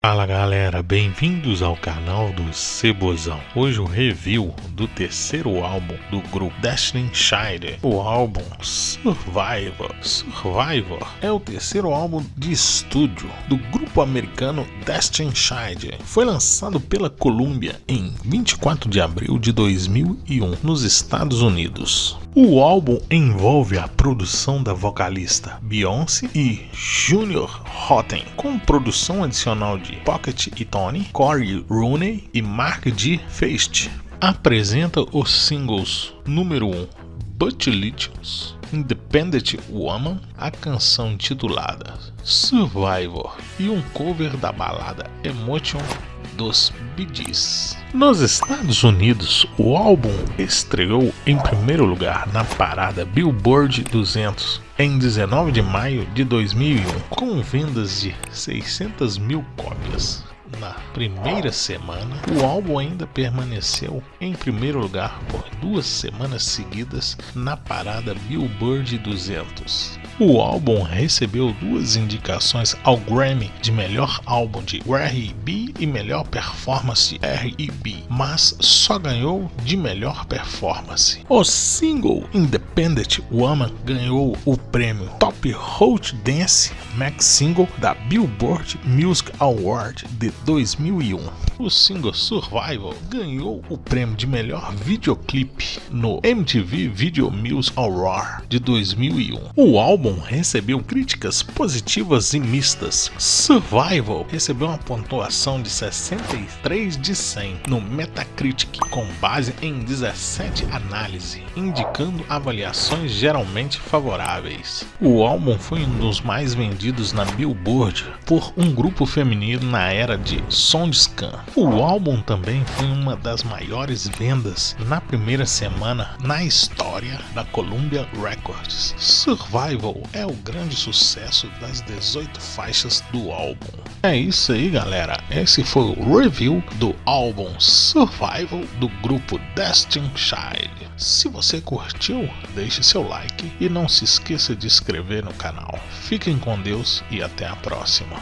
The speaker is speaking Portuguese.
Fala galera, bem-vindos ao canal do Cebozão. Hoje o review do terceiro álbum do grupo Destiny Child, o álbum Survivor. Survivor é o terceiro álbum de estúdio do grupo americano Destiny Child. Foi lançado pela Columbia em 24 de abril de 2001 nos Estados Unidos. O álbum envolve a produção da vocalista Beyoncé e Junior Rotten, com produção adicional de Pocket e Tony, Corey Rooney e Mark G. Feist. Apresenta os singles número 1 Butch Independent Woman, a canção intitulada Survivor e um cover da balada Emotion dos Gees. Nos Estados Unidos, o álbum estreou em primeiro lugar na parada Billboard 200 em 19 de maio de 2001, com vendas de 600 mil cópias. Na primeira semana, o álbum ainda permaneceu em primeiro lugar por duas semanas seguidas na parada Billboard 200. O álbum recebeu duas indicações ao Grammy de melhor álbum de R&B e melhor performance R&B, mas só ganhou de melhor performance. O single Independent Woman ganhou o prêmio Top Hot Dance Max Single da Billboard Music Award de 2001. O single Survival ganhou o prêmio de melhor videoclipe no MTV Video Music Award de 2001. O álbum recebeu críticas positivas e mistas. Survival recebeu uma pontuação de 63 de 100 no Metacritic, com base em 17 análises, indicando avaliações geralmente favoráveis. O álbum foi um dos mais vendidos na Billboard por um grupo feminino na era de Soundscan. O álbum também foi uma das maiores vendas na primeira semana na história da Columbia Records. Survival é o grande sucesso das 18 faixas do álbum. É isso aí, galera. Esse foi o review do álbum Survival do grupo Destin Child. Se você curtiu, deixe seu like e não se esqueça de inscrever no canal. Fiquem com Deus e até a próxima.